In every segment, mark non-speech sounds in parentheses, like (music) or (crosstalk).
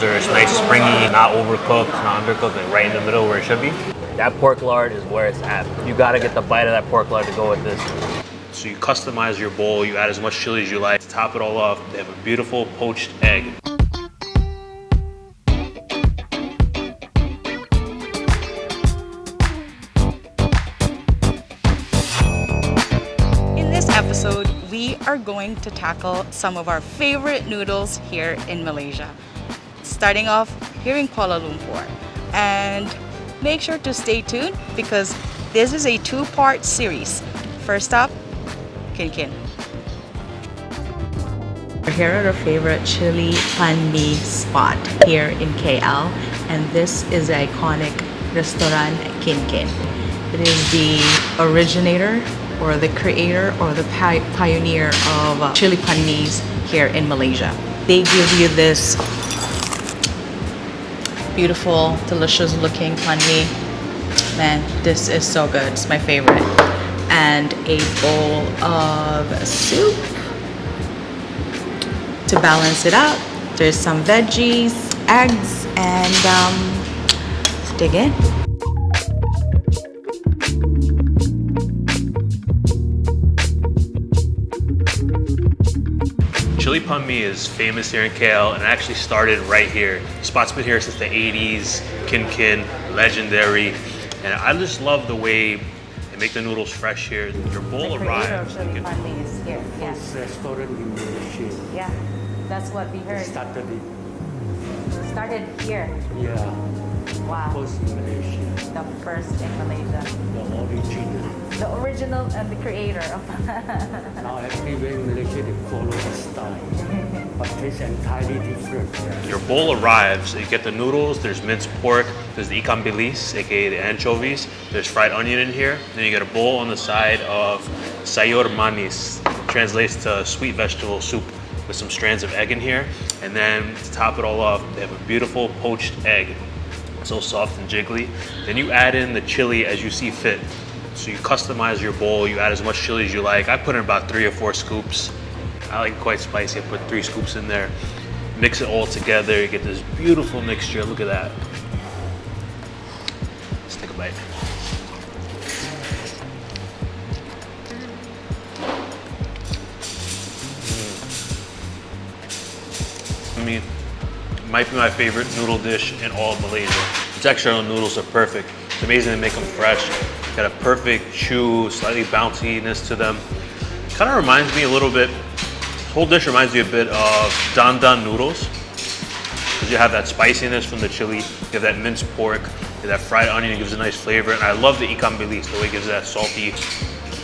noodles are nice, springy, not overcooked, not undercooked, like right in the middle where it should be. That pork lard is where it's at. You gotta get the bite of that pork lard to go with this. So you customize your bowl, you add as much chili as you like. To top it all off, they have a beautiful poached egg. In this episode, we are going to tackle some of our favorite noodles here in Malaysia. Starting off here in Kuala Lumpur. And make sure to stay tuned because this is a two-part series. First up, Kin Kin. We're here at our favorite chili pan mi spot here in KL and this is the iconic restaurant Kin Kin. It is the originator or the creator or the pi pioneer of chili pan mis here in Malaysia. They give you this beautiful, delicious looking pan mi. Man, this is so good. It's my favorite. And a bowl of soup to balance it out. There's some veggies, eggs, and um, dig in. Chili Pan Mi is famous here in KL and actually started right here. The spot's been here since the 80s, Kin Kin, legendary. And I just love the way they make the noodles fresh here. Your bowl arrives. you can- is here. Yeah. restaurant in Malaysia. yeah, that's what we heard. Started it, Started here. yeah, Wow, first in Malaysia, the first in Malaysia. the original. The original and the creator of (laughs) Now everywhere in Malaysia they follow the style, but it's entirely different. Your bowl arrives, you get the noodles, there's minced pork, there's the ikan bilis, aka the anchovies, there's fried onion in here, then you get a bowl on the side of sayur manis, translates to sweet vegetable soup with some strands of egg in here, and then to top it all off, they have a beautiful poached egg, so soft and jiggly. Then you add in the chili as you see fit. So you customize your bowl, you add as much chili as you like. I put in about three or four scoops. I like it quite spicy, I put three scoops in there. Mix it all together, you get this beautiful mixture. Look at that. Let's take a bite. Mm. I mean, it might be my favorite noodle dish in all of Malaysia. The texture on the noodles are perfect. It's amazing to make them fresh. Got a perfect chew, slightly bounciness to them. Kind of reminds me a little bit, whole dish reminds me a bit of dan dan noodles. Because you have that spiciness from the chili, you have that minced pork, you have that fried onion, it gives a nice flavor. And I love the ikan bilis, the way it gives that salty,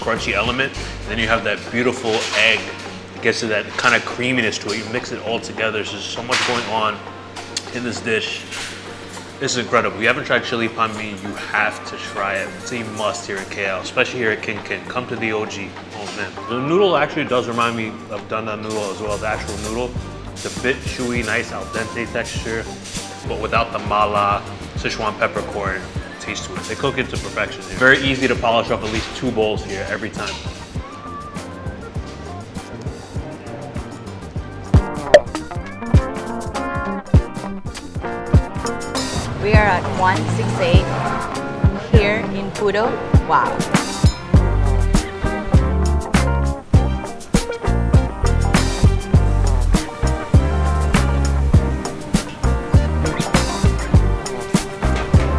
crunchy element. And then you have that beautiful egg. It gets to that kind of creaminess to it. You mix it all together. so There's so much going on in this dish. This is incredible. If you haven't tried chili pan mi, you have to try it. It's a must here in KL, especially here at Kin Kin. Come to the OG. Oh man. The noodle actually does remind me of dan dan noodle as well, the actual noodle. It's a bit chewy, nice al dente texture, but without the mala, Sichuan peppercorn taste to it. They cook it to perfection here. Very easy to polish off at least two bowls here every time. We are at 168 here in Pudu. Wow.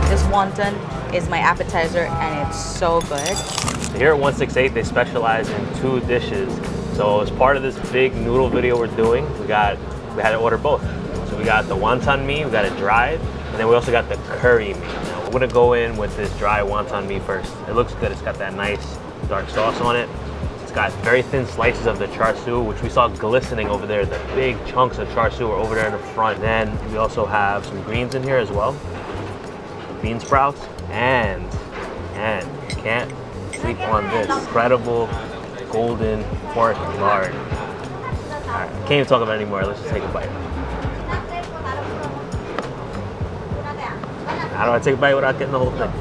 This wonton is my appetizer and it's so good. Here at 168, they specialize in two dishes. So as part of this big noodle video we're doing, we got we had to order both. So we got the wonton mee, we got it dried, and then we also got the curry mee. Now, we're gonna go in with this dry wonton mee first. It looks good. It's got that nice dark sauce on it. It's got very thin slices of the char siu, which we saw glistening over there. The big chunks of char siu are over there in the front. Then we also have some greens in here as well bean sprouts, and, and you can't sleep on this incredible golden pork lard. Right, can't even talk about it anymore. Let's just take a bite. How do I take a bite without getting the whole thing?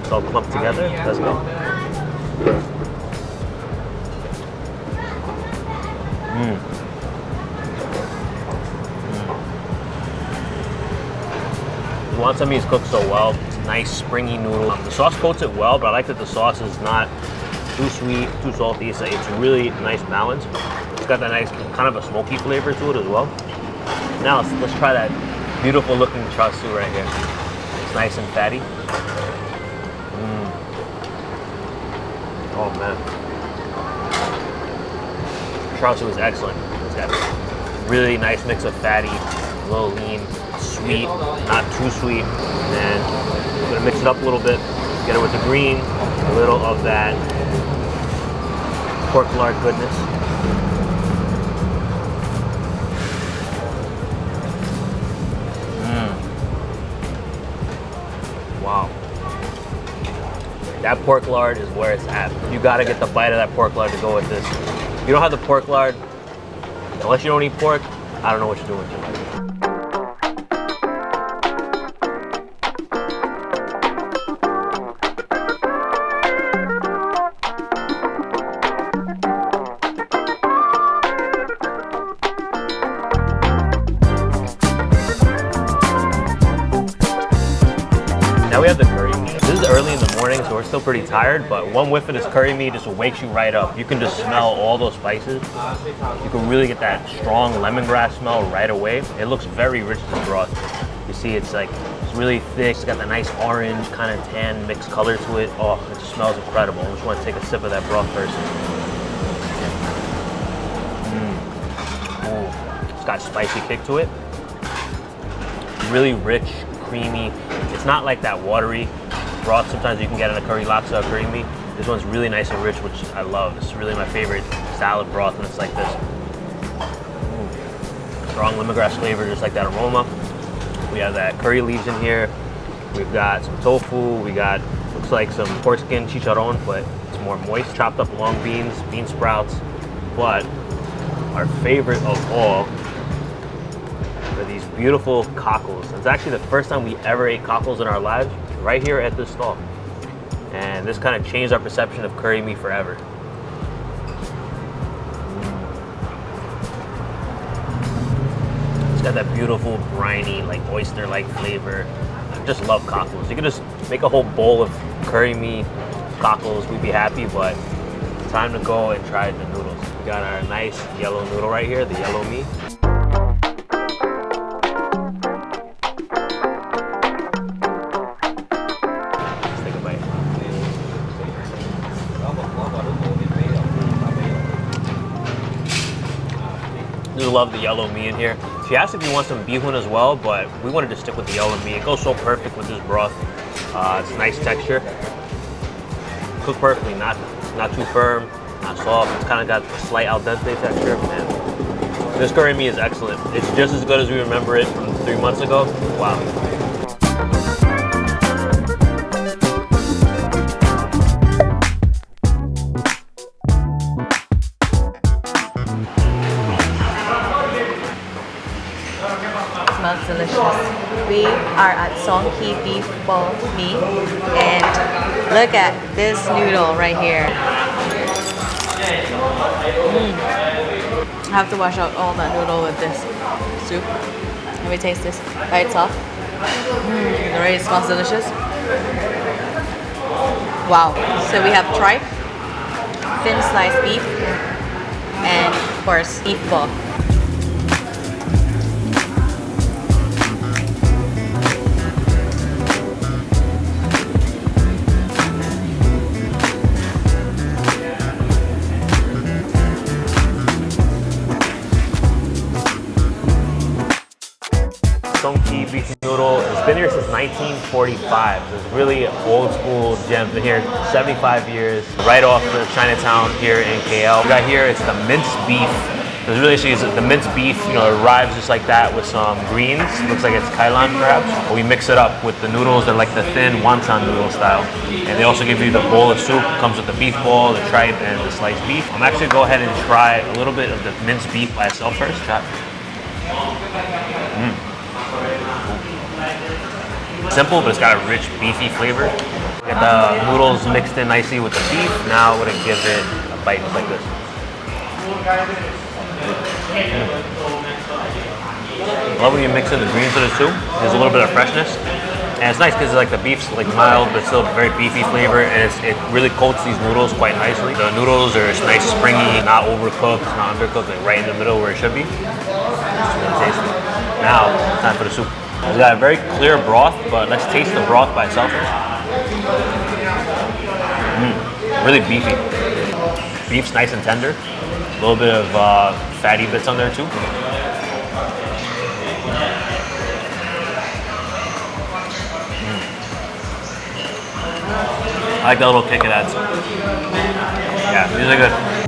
It's all clumped together. Let's go. Mmm. Wonton mee is cooked so well. It's a nice springy noodle. Um, the sauce coats it well, but I like that the sauce is not too sweet, too salty. It's, it's really nice balance. It's got that nice kind of a smoky flavor to it as well. Now let's, let's try that beautiful looking char siu right here. Nice and fatty. Mm. Oh man. Siu is excellent. It's got really nice mix of fatty, a little lean, sweet, not too sweet. And I'm gonna mix it up a little bit, get it with the green, a little of that pork lard goodness. That pork lard is where it's at. You gotta get the bite of that pork lard to go with this. If you don't have the pork lard, unless you don't eat pork, I don't know what you're doing with your life. Now we have the curry is early in the morning, so we're still pretty tired, but one whiff of this curry mee just wakes you right up. You can just smell all those spices. You can really get that strong lemongrass smell right away. It looks very rich, this broth. You see it's like, it's really thick. It's got that nice orange, kind of tan mixed color to it. Oh, it just smells incredible. I just want to take a sip of that broth first. Mm. It's got a spicy kick to it. Really rich, creamy. It's not like that watery broth sometimes you can get in a curry laksa curry mee. This one's really nice and rich, which I love. It's really my favorite salad broth and it's like this. Mm. Strong lemongrass flavor, just like that aroma. We have that curry leaves in here. We've got some tofu. We got, looks like some pork skin chicharron, but it's more moist. Chopped up long beans, bean sprouts. But our favorite of all are these beautiful cockles. It's actually the first time we ever ate cockles in our lives, right here at this stall. And this kind of changed our perception of curry mee forever. It's got that beautiful, briny, like oyster-like flavor. I just love cockles. You could just make a whole bowl of curry mee, cockles, we'd be happy, but time to go and try the noodles. We got our nice yellow noodle right here, the yellow mee. Just love the yellow mee in here. She asked if you want some bihun as well, but we wanted to stick with the yellow mee. It goes so perfect with this broth. Uh, it's nice texture. Cooked perfectly, not not too firm, not soft. It's kind of got a slight al dente texture. And this curry mee is excellent. It's just as good as we remember it from three months ago. Wow. We are at Soong Kee Beef Bo Mi and look at this noodle right here. Mm. I have to wash out all that noodle with this soup. Let me taste this by itself. Mm, it already smells delicious. Wow. So we have tripe, thin sliced beef, and of course beef ball. 1945. So it's really old school gem. Been here 75 years, right off the Chinatown here in KL. We got here, it's the minced beef. It's really the minced beef, you know, arrives just like that with some greens. Looks like it's kailan perhaps. We mix it up with the noodles. They're like the thin wonton noodle style. And they also give you the bowl of soup. Comes with the beef ball, the tripe, and the sliced beef. I'm actually go ahead and try a little bit of the minced beef by itself first. Try. Simple, but it's got a rich beefy flavor. Get the noodles mixed in nicely with the beef. Now we're gonna give it a bite just like this. I love when you mix in the greens with the soup. There's a little bit of freshness. And it's nice because like the beef's like mild, but still very beefy flavor, and it really coats these noodles quite nicely. The noodles are nice, springy, not overcooked, not undercooked, like right in the middle where it should be. Now, time for the soup. We got a very clear broth, but let's taste the broth by itself. Mm, really beefy. Beef's nice and tender. A little bit of uh, fatty bits on there too. I like that little kick it adds. Yeah, these are good.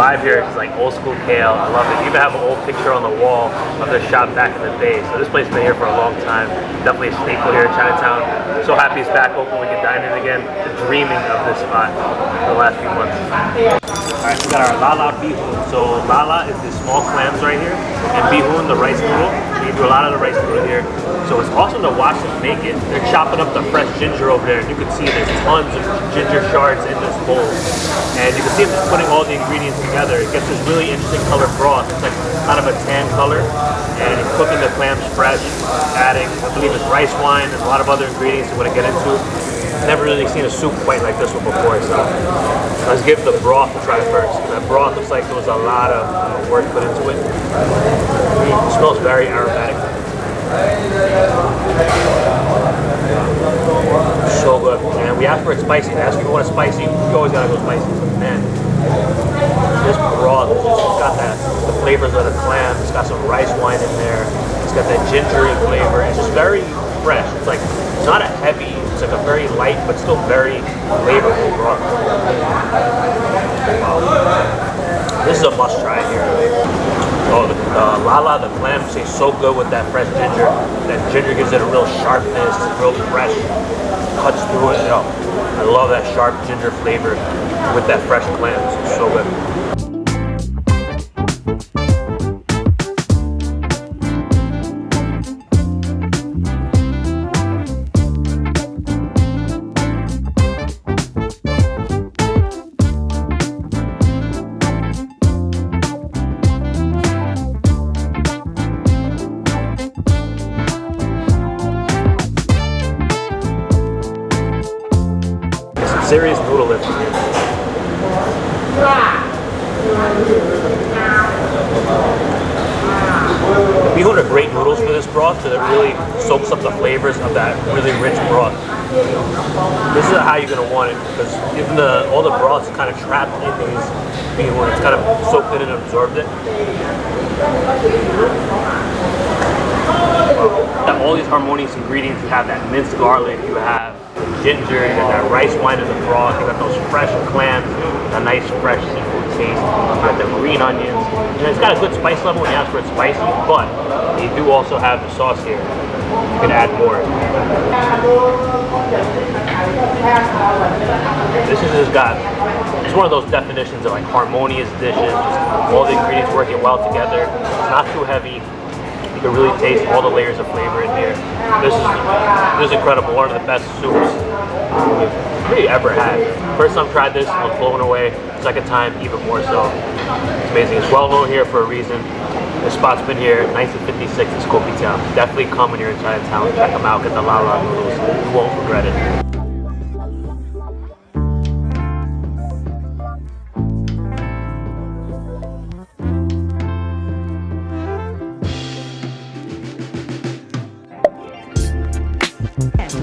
Vibe here is like old school KL. I love it. You even have an old picture on the wall of the shop back in the day. So this place has been here for a long time. Definitely a staple here in Chinatown. So happy it's back open. We can dine in again. Dreaming of this spot for the last few months. All right, we got our lala bihun. So lala is the small clams right here, and bihun the rice noodle. We do a lot of the rice noodle here. So it's awesome to watch them make it. They're chopping up the fresh ginger over there, and you can see there's tons of ginger shards in this bowl. And you can see them just putting all the ingredients together. It gets this really interesting color broth. It's like kind of a tan color, and cooking the clams fresh, adding, I believe it's rice wine. There's a lot of other ingredients we're gonna get into. Never really seen a soup quite like this one before, so let's give the broth a try first. That broth looks like there was a lot of uh, work put into it. It smells very aromatic. So good. And we asked for it spicy. Asked if you want it spicy, you always gotta go spicy. Man, this broth it's got that the flavors of the clam. It's got some rice wine in there. It's got that gingery flavor. It's just very fresh. It's like it's not a heavy. It's like a very light but still very flavorful broth. Wow. This is a must try here. Oh, the uh, lala, the clam tastes so good with that fresh ginger. That ginger gives it a real sharpness, real fresh, cuts through it. Oh, I love that sharp ginger flavor with that fresh clams. It's so good. Some serious noodle lift. Bihun are great noodles for this broth because it really soaks up the flavors of that really rich broth. This is how you're gonna want it because even the all the broth's kind of trapped in these bihun. It's kind of soaked in and absorbed it. Wow. All these harmonious ingredients. You have that minced garlic. You have ginger and that rice wine in the broth. You got those fresh clams, a nice fresh seafood taste. You got the green onions. It's got a good spice level when you ask for it spicy, but they do also have the sauce here. You can add more. This is just got, it's one of those definitions of like harmonious dishes, just all the ingredients working well together. It's not too heavy. You can really taste all the layers of flavor in here. This is this is incredible. One of the best soups really ever had. First time I tried this, I was blown away. Second time, even more so. It's amazing. It's well known here for a reason. This spot's been here 1956 in Kopitiam. Definitely come when you're in Chinatown. Check them out. Get the La La noodles. You won't regret it.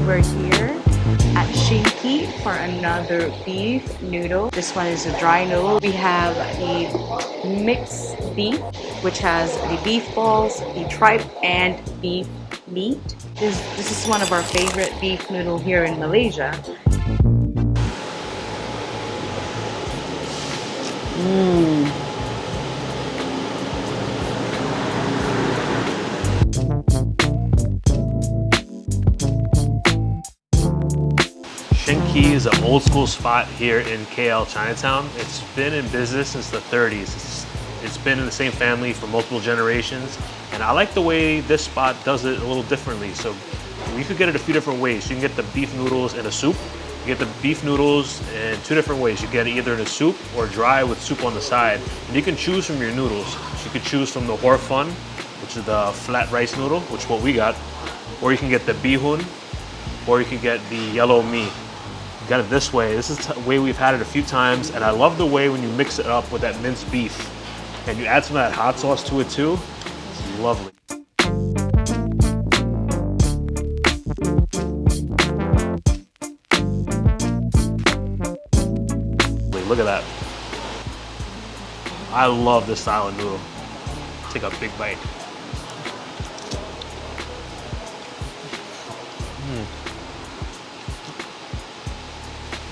We're here at Shin Kee for another beef noodle. This one is a dry noodle. We have the mixed beef, which has the beef balls, the tripe, and beef meat. This, this is one of our favorite beef noodle here in Malaysia. Mmm. An old school spot here in KL Chinatown. It's been in business since the 30s. It's, it's been in the same family for multiple generations. And I like the way this spot does it a little differently. So You could get it a few different ways. You can get the beef noodles in a soup. You get the beef noodles in two different ways. You get it either in a soup or dry with soup on the side. And you can choose from your noodles. So you could choose from the hor fun, which is the flat rice noodle, which is what we got. Or you can get the bihun, or you can get the yellow mee. Got it this way. This is the way we've had it a few times, and I love the way when you mix it up with that minced beef, and you add some of that hot sauce to it too. It's lovely. Wait, look at that. I love this style of noodle. Take a big bite.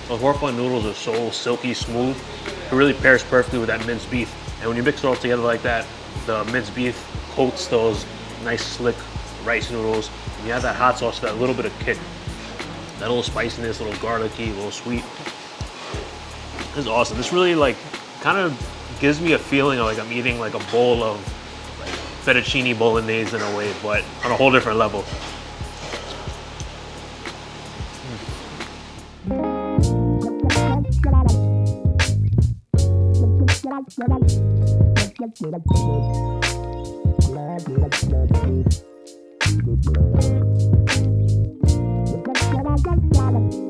Hor fun noodles are so silky smooth. It really pairs perfectly with that minced beef. And when you mix it all together like that, the minced beef coats those nice slick rice noodles. And you have that hot sauce, that little bit of kick. That little spiciness, a little garlicky, a little sweet. This is awesome. This really like kind of gives me a feeling of like I'm eating like a bowl of like fettuccine bolognese in a way, but on a whole different level. Mm.